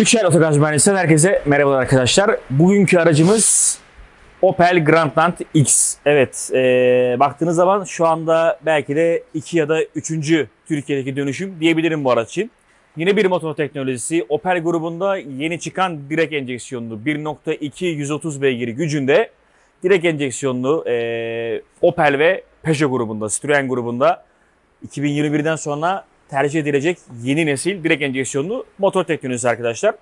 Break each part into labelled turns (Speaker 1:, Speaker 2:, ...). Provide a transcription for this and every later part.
Speaker 1: Üçer Otogaz Mühendisi'nden herkese merhabalar arkadaşlar. Bugünkü aracımız Opel Grandland X. Evet, e, baktığınız zaman şu anda belki de iki ya da üçüncü Türkiye'deki dönüşüm diyebilirim bu araç için. Yine bir motor teknolojisi. Opel grubunda yeni çıkan direkt enjeksiyonlu 1.2 130 beygir gücünde direkt enjeksiyonlu e, Opel ve Peugeot grubunda, Citroen grubunda 2021'den sonra tercih edilecek yeni nesil direkt enjeksiyonlu motor teknolojisi arkadaşlar.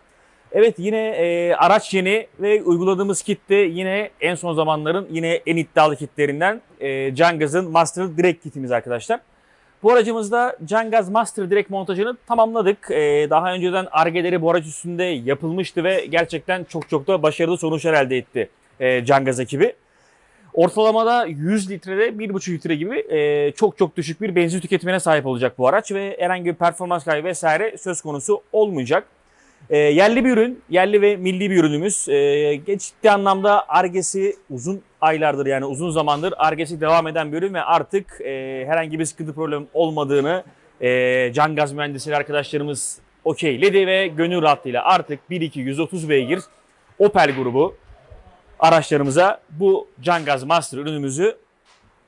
Speaker 1: Evet yine e, araç yeni ve uyguladığımız kit de yine en son zamanların yine en iddialı kitlerinden e, Cangaz'ın Master Direct kitimiz arkadaşlar. Bu aracımızda Cangaz Master Direct montajını tamamladık. E, daha önceden argeleri bu araç üstünde yapılmıştı ve gerçekten çok çok da başarılı sonuçlar elde etti e, Cangaz ekibi. Ortalamada 100 litrede 1,5 litre gibi e, çok çok düşük bir benzin tüketimine sahip olacak bu araç ve herhangi bir performans kaybı vesaire söz konusu olmayacak. E, yerli bir ürün, yerli ve milli bir ürünümüz. E, ciddi anlamda argesi uzun aylardır yani uzun zamandır argesi devam eden bir ürün ve artık e, herhangi bir sıkıntı problem olmadığını e, can gaz mühendisleri arkadaşlarımız okeyledi ve gönül rahatlığıyla artık 1.2 130 beygir Opel grubu araçlarımıza bu Cangaz Master ürünümüzü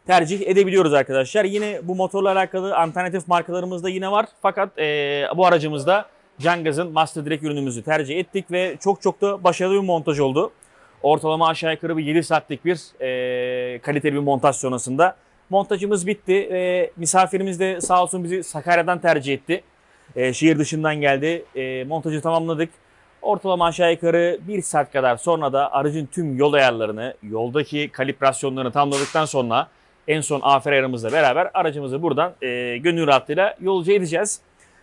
Speaker 1: tercih edebiliyoruz arkadaşlar. Yine bu motorla alakalı alternatif markalarımız da yine var. Fakat e, bu aracımızda Cangaz'ın Master Direct ürünümüzü tercih ettik ve çok çok da başarılı bir montaj oldu. Ortalama aşağı yukarı bir 7 saatlik bir e, kaliteli bir montaj sonrasında. Montajımız bitti ve misafirimiz de sağ olsun bizi Sakarya'dan tercih etti. E, şehir dışından geldi. E, montajı tamamladık. Ortalama aşağı yukarı 1 saat kadar sonra da aracın tüm yol ayarlarını, yoldaki kalibrasyonlarını tamamladıktan sonra en son afer ayarımızla beraber aracımızı buradan e, gönül rahatlığıyla yolcu edeceğiz.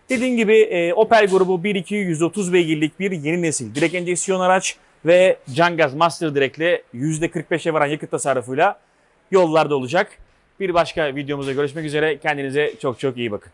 Speaker 1: Dediğim gibi e, Opel grubu 1.2 130 beygirlik bir yeni nesil direkt enjeksiyon araç ve Cangaz Master Direct ile %45'e varan yakıt tasarrufuyla yollarda olacak. Bir başka videomuzda görüşmek üzere. Kendinize çok çok iyi bakın.